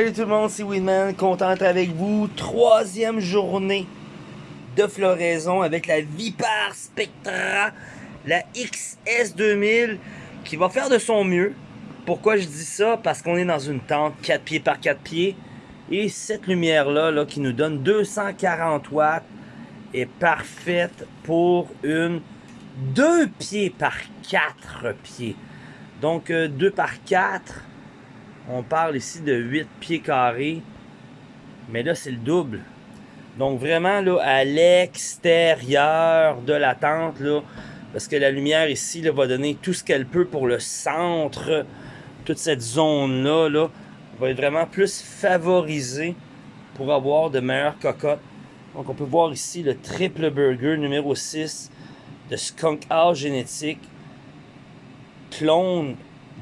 Salut tout le monde, c'est Winman, content d'être avec vous. Troisième journée de floraison avec la Vipar Spectra, la XS2000 qui va faire de son mieux. Pourquoi je dis ça? Parce qu'on est dans une tente 4 pieds par 4 pieds et cette lumière-là là, qui nous donne 240 watts est parfaite pour une 2 pieds par 4 pieds. Donc 2 euh, par 4 on parle ici de 8 pieds carrés. Mais là, c'est le double. Donc vraiment, là, à l'extérieur de la tente, là, parce que la lumière ici va donner tout ce qu'elle peut pour le centre. Toute cette zone-là là, va être vraiment plus favorisée pour avoir de meilleures cocottes. Donc on peut voir ici le triple burger numéro 6 de Skunk House Génétique. Clone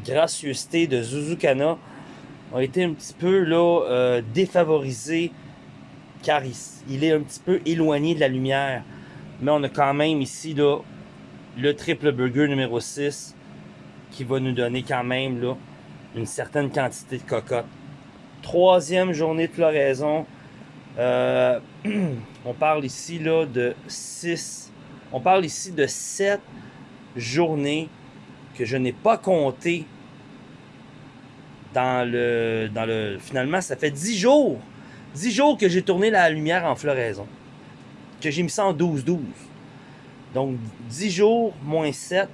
gracieuseté de Zuzukana a été un petit peu là, euh, défavorisé car il, est un petit peu éloigné de la lumière. Mais on a quand même ici là, le triple burger numéro 6 qui va nous donner quand même là, une certaine quantité de cocotte. Troisième journée de floraison. Euh, on parle ici là, de 6. On parle ici de 7 journées que je n'ai pas compté dans le, dans le... Finalement, ça fait 10 jours. 10 jours que j'ai tourné la lumière en floraison. Que j'ai mis ça en 12-12. Donc, 10 jours, moins 7.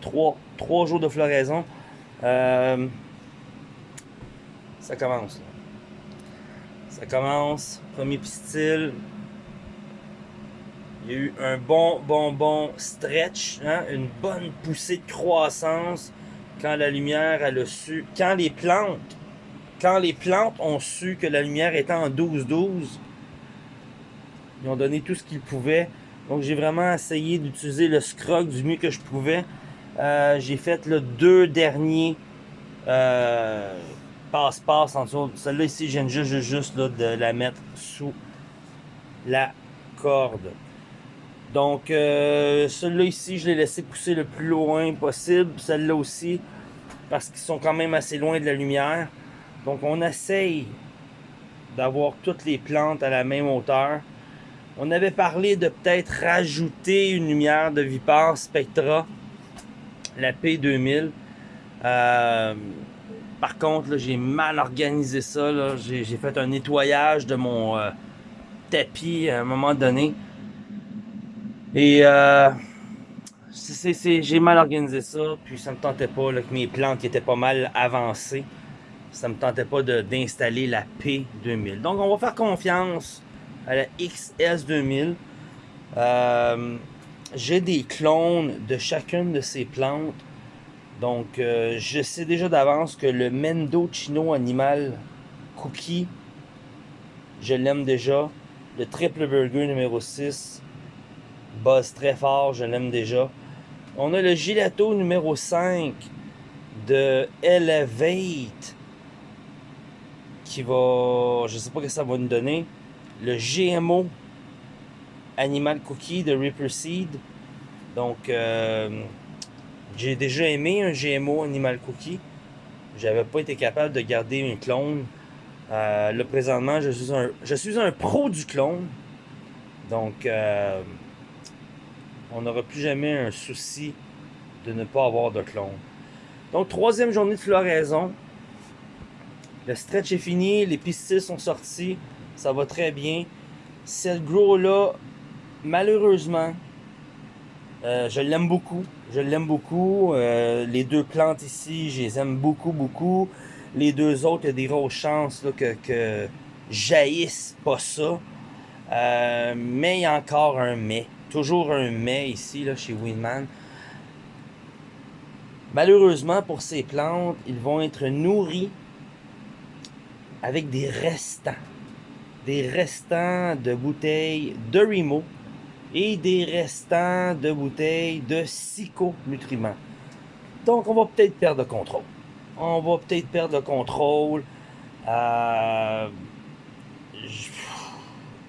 3. 3 jours de floraison. Euh, ça commence. Ça commence. Premier pistil. Il y a eu un bon, bon, bon stretch. Hein? Une bonne poussée de croissance quand la lumière a su, quand les plantes, quand les plantes ont su que la lumière était en 12-12, ils ont donné tout ce qu'ils pouvaient. Donc j'ai vraiment essayé d'utiliser le scrog du mieux que je pouvais. Euh, j'ai fait le deux derniers euh, passe-passe en dessous. Celle-là ici, viens juste, juste de la mettre sous la corde. Donc, euh, celui-là ici, je l'ai laissé pousser le plus loin possible. Celle-là aussi, parce qu'ils sont quand même assez loin de la lumière. Donc, on essaye d'avoir toutes les plantes à la même hauteur. On avait parlé de peut-être rajouter une lumière de Vipar Spectra, la P2000. Euh, par contre, j'ai mal organisé ça. J'ai fait un nettoyage de mon euh, tapis à un moment donné. Et euh, j'ai mal organisé ça, puis ça me tentait pas, que mes plantes étaient pas mal avancées. Ça me tentait pas d'installer la P2000. Donc on va faire confiance à la XS2000. Euh, j'ai des clones de chacune de ces plantes. Donc euh, je sais déjà d'avance que le Mendo Chino Animal Cookie, je l'aime déjà. Le Triple Burger numéro 6, Buzz très fort, je l'aime déjà. On a le Gilato numéro 5 de Elevate qui va, je sais pas ce que ça va nous donner. Le GMO Animal Cookie de Ripper Seed. Donc, euh, j'ai déjà aimé un GMO Animal Cookie. J'avais pas été capable de garder un clone. Euh, là, présentement, je suis, un, je suis un pro du clone. Donc, euh, on n'aura plus jamais un souci de ne pas avoir de clone. Donc, troisième journée de floraison. Le stretch est fini, les pistils sont sortis, ça va très bien. Cette grow-là, malheureusement, euh, je l'aime beaucoup. Je l'aime beaucoup. Euh, les deux plantes ici, je les aime beaucoup, beaucoup. Les deux autres, il y a des grosses chances que, que jaillissent pas ça. Euh, mais il y a encore un mais. Toujours un mais ici, là, chez Winman. Malheureusement, pour ces plantes, ils vont être nourris avec des restants. Des restants de bouteilles de Remo et des restants de bouteilles de psychonutriments. Donc, on va peut-être perdre le contrôle. On va peut-être perdre le contrôle. Euh,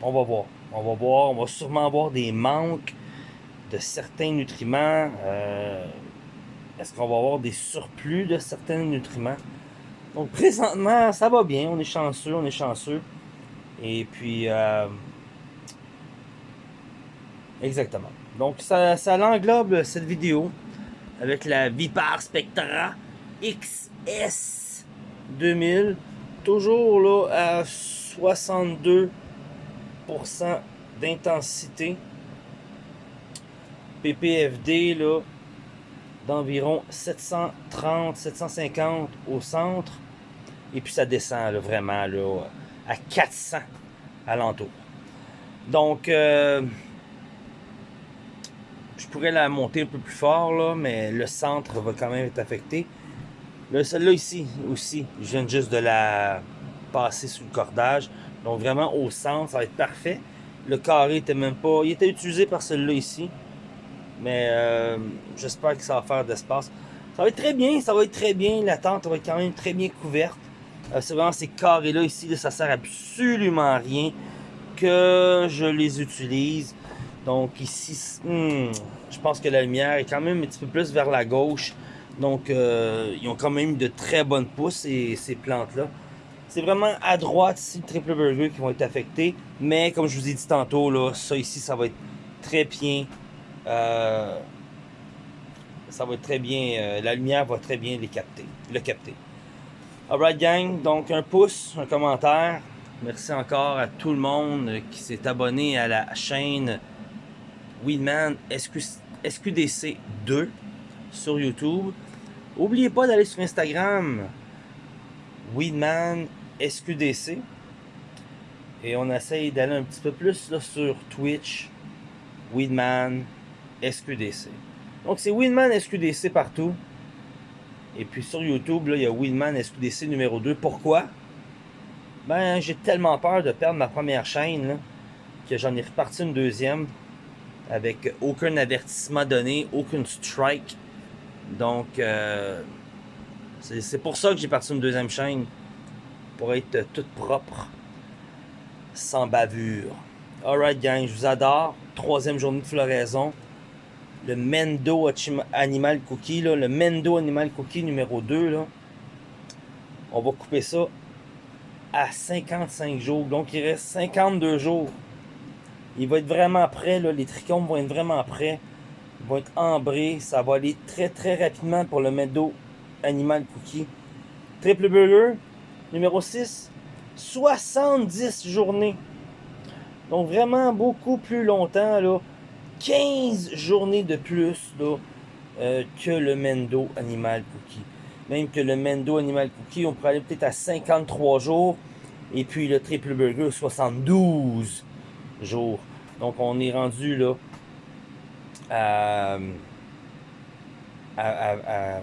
on va voir. On va voir, on va sûrement avoir des manques de certains nutriments. Euh, est-ce qu'on va avoir des surplus de certains nutriments? Donc présentement, ça va bien, on est chanceux, on est chanceux. Et puis, euh, exactement. Donc ça, ça l'englobe cette vidéo avec la Vipar Spectra XS 2000. Toujours là à 62% d'intensité. PPFD là d'environ 730-750 au centre. Et puis ça descend vraiment là, à 400 alentour. Donc, euh, je pourrais la monter un peu plus fort, là, mais le centre va quand même être affecté. Celle-là ici aussi, je viens juste de la passer sous le cordage. Donc vraiment au centre, ça va être parfait. Le carré était même pas... Il était utilisé par celui-là ici. Mais euh, j'espère que ça va faire d'espace. Ça va être très bien, ça va être très bien. La tente va être quand même très bien couverte. Euh, c'est vraiment ces carrés-là ici, là, ça sert absolument à rien que je les utilise. Donc ici, hmm, je pense que la lumière est quand même un petit peu plus vers la gauche. Donc euh, ils ont quand même de très bonnes pousses, ces, ces plantes-là. C'est vraiment à droite ici, le triple burger qui vont être affectés. Mais comme je vous ai dit tantôt, là, ça ici, ça va être très bien euh, ça va très bien, euh, la lumière va très bien les capter, le capter. Alright gang, donc un pouce, un commentaire. Merci encore à tout le monde qui s'est abonné à la chaîne Weedman SQDC 2 sur YouTube. N'oubliez pas d'aller sur Instagram Weedman SQDC. Et on essaye d'aller un petit peu plus sur Twitch Weedman SQDC. Donc c'est Winman SQDC partout. Et puis sur YouTube, là, il y a Winman SQDC numéro 2. Pourquoi? Ben, j'ai tellement peur de perdre ma première chaîne que j'en ai reparti une deuxième avec aucun avertissement donné, aucun strike. Donc, euh, c'est pour ça que j'ai parti une deuxième chaîne. Pour être toute propre, sans bavure. Alright gang, je vous adore. Troisième journée de floraison le Mendo Animal Cookie, le Mendo Animal Cookie numéro 2, là, on va couper ça à 55 jours. Donc, il reste 52 jours. Il va être vraiment prêt, les trichomes vont être vraiment prêts. Ils vont être ambrés. Ça va aller très, très rapidement pour le Mendo Animal Cookie. Triple Burger, numéro 6, 70 journées. Donc, vraiment beaucoup plus longtemps, là. 15 journées de plus euh, que le Mendo Animal Cookie. Même que le Mendo Animal Cookie, on pourrait aller peut-être à 53 jours. Et puis le Triple Burger, 72 jours. Donc on est rendu là à, à,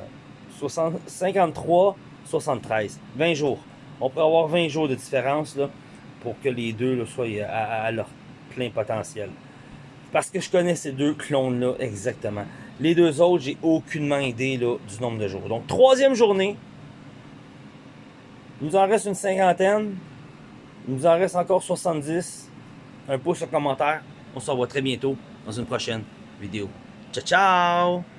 53, 73. 20 jours. On peut avoir 20 jours de différence pour que les deux soient à leur plein potentiel. Parce que je connais ces deux clones-là exactement. Les deux autres, j'ai aucunement idée là, du nombre de jours. Donc, troisième journée. Il nous en reste une cinquantaine. Il nous en reste encore 70. Un pouce, un commentaire. On se revoit très bientôt dans une prochaine vidéo. Ciao, ciao!